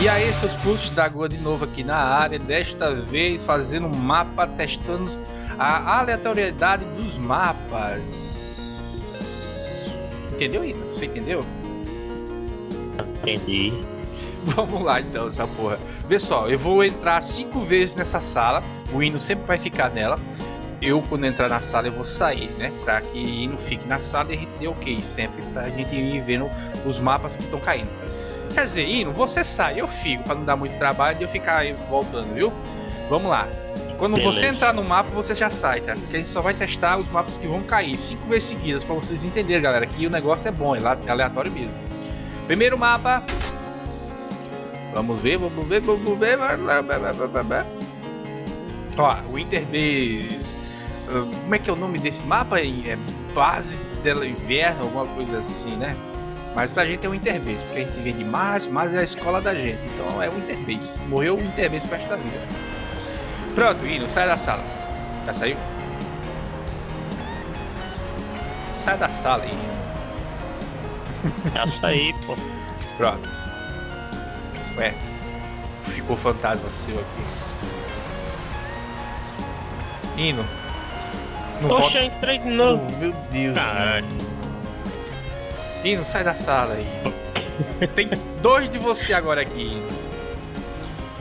E aí, seus putos da Goa de novo aqui na área, desta vez fazendo um mapa, testando a aleatoriedade dos mapas. Entendeu, Ina? Você entendeu? Entendi. Vamos lá então, essa porra. Vê só, eu vou entrar cinco vezes nessa sala, o hino sempre vai ficar nela. Eu, quando entrar na sala, eu vou sair, né? Pra que o hino fique na sala e a gente dê ok sempre, pra gente ir vendo os mapas que estão caindo. Quer dizer, Hino, você sai, eu fico, pra não dar muito trabalho de eu ficar aí voltando, viu? Vamos lá. Quando Beleza. você entrar no mapa, você já sai, tá? Porque a gente só vai testar os mapas que vão cair cinco vezes seguidas, pra vocês entenderem, galera, que o negócio é bom, é lá- é aleatório mesmo. Primeiro mapa. Vamos ver, vamos ver, vamos ver. Ó, Winter Base. Ah, Como é que é o nome desse mapa? aí? É base dela inverno, alguma coisa assim, né? Mas pra gente é o Interbase, porque a gente vem de Mars, Mars é a escola da gente. Então é o Interbase. Morreu o Interbase pro resto da vida. Pronto, Hino, sai da sala. Já saiu? Sai da sala, Hino. Já saí, pô. Pronto. Ué, ficou fantasma seu aqui. Hino. Não Poxa, volta. entrei de Oh, novo. meu Deus. Caralho. Hino, sai da sala aí. Tem dois de você agora aqui.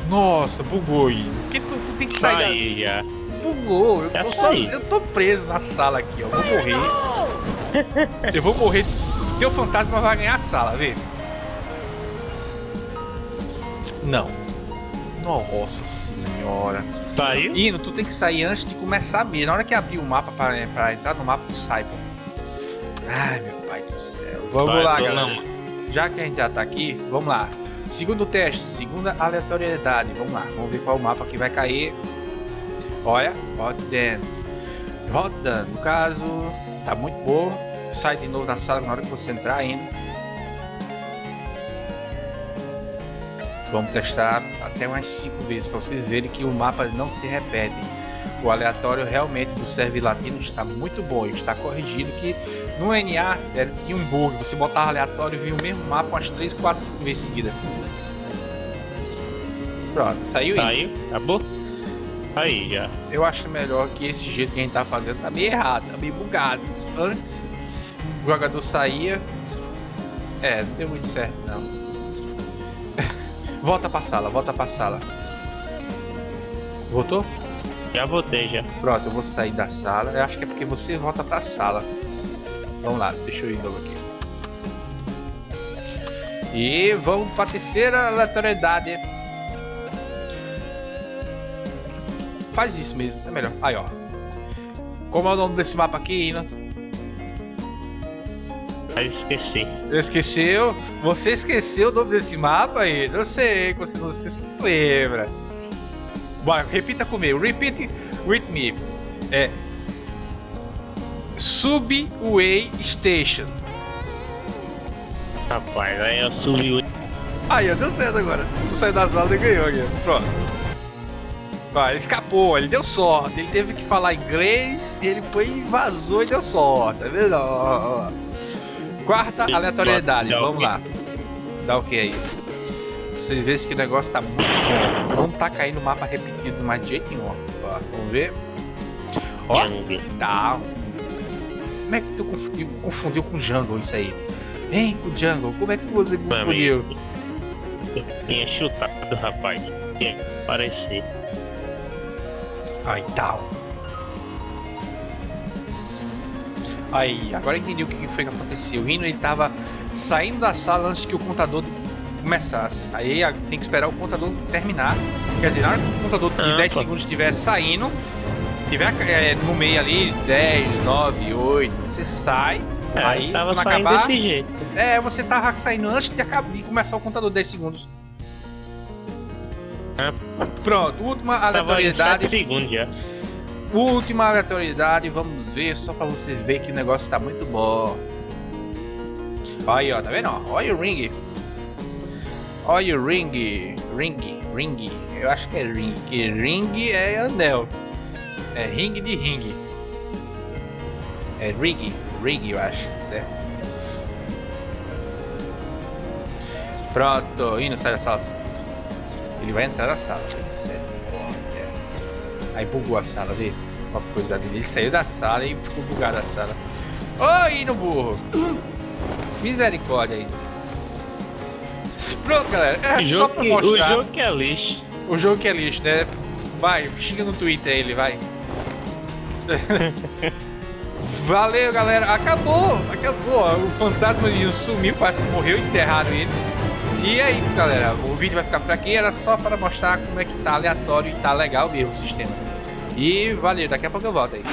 Nossa, bugou, Hino. Que tu, tu tem que sair. Da- Bugou. Eu Já tô, só, eu tô preso na sala aqui, ó. Vou morrer. Eu vou morrer. Teu fantasma vai ganhar a sala, vê? Não. Nossa senhora. Saiu? Hino, tu tem que sair antes de começar mesmo. Na hora que abrir o mapa pra, pra entrar no mapa, tu sai, pô. Ai, meu pai do céu. Vamos Vai, lá, galera. Já que a gente já tá aqui, vamos lá. Segundo teste, segunda aleatoriedade. Vamos lá, vamos ver qual mapa que vai cair. Olha, Rodan. Rodan, no caso, tá muito boa. Sai de novo na sala na hora que você entrar ainda. Vamos testar até umas 5 vezes para vocês verem que o mapa não se repete. O aleatório realmente do serve latino está muito bom está corrigido que no NA era- tinha um bug, você botava aleatório e vinha o mesmo mapa umas 3, 4, 5 vezes seguidas. Pronto, saiu aí. Saiu? Acabou? Aí já. Eu acho melhor que esse jeito que a gente tá fazendo tá meio errado, tá meio bugado. Antes o jogador saía. É, não deu muito certo não. volta pra sala, volta pra sala. Voltou? Já voltei já. Pronto, eu vou sair da sala. Eu acho que é porque você volta pra sala. Vamos lá, deixa eu ir novo aqui. E vamos pra terceira aleatoriedade. Faz isso mesmo, é melhor. Aí, ó. Como é o nome desse mapa aqui, Ina? Aí esqueci. Esqueceu? Você esqueceu o nome desse mapa aí? Eu sei você não se se lembra. Bora, repita comigo. Repeat with me. É. Subway Station. Rapaz, aí eu subi o. Aí, ó, deu certo agora. Tu saiu da sala e ganhou aqui. Pronto. Ó, ele escapou, ele deu sorte. Ele teve que falar inglês, ele foi e vazou e deu sorte. Tá vendo? Ó, ó. Quarta aleatoriedade, vamos lá. Dá o que aí? Vocês veem que o negócio tá muito bom. Não tá caindo mapa repetido mais de jeito nenhum. ó. Vamos ver. Ó, tá. Como é que tu confundiu, confundiu com Jungle isso aí? Hein, com Jungle? Como é que você confundiu? Eu tinha chutado, rapaz. Tinha que parecer. Aí tal. Aí, agora entendi o que foi que aconteceu. O Rino ele tava saindo da sala antes que o contador começasse. Aí tem que esperar o contador terminar. Quer dizer, na hora que o contador de Ah, 10 pô. segundos estiver saindo, tiver é, no meio ali 10, 9, 8, você sai. É, aí, tava quando saindo acabar, desse jeito. é, você tava saindo antes de, acabar, de começar o contador 10 segundos. É. Pronto, última aleatoriedade. 7 segundos já. Última aleatoriedade, vamos ver, só pra vocês verem que o negócio tá muito bom. Aí, ó, tá vendo? Olha o ring. Olha o ring. Ring, ring. Eu acho que é ring. Que ring é anel. É ring de ring. É rig, rig, eu acho, certo? Pronto, indo sai da sala. Ele vai entrar na sala. Misericórdia. Aí bugou a sala dele. Uma coisa dele. Ele saiu da sala e ficou bugado a sala. Oi, no burro. Misericórdia aí. Pronto, galera. É o só pra que, mostrar. O jogo que é lixo. O jogo que é lixo, né? Vai, xinga no Twitter ele, vai. Valeu, galera. Acabou, acabou. O fantasma de sumiu, parece que morreu, enterraram ele. E é isso, galera. O vídeo vai ficar por aqui. Era só para mostrar como é que tá aleatório e tá legal mesmo o sistema. E valeu, daqui a pouco eu volto aí.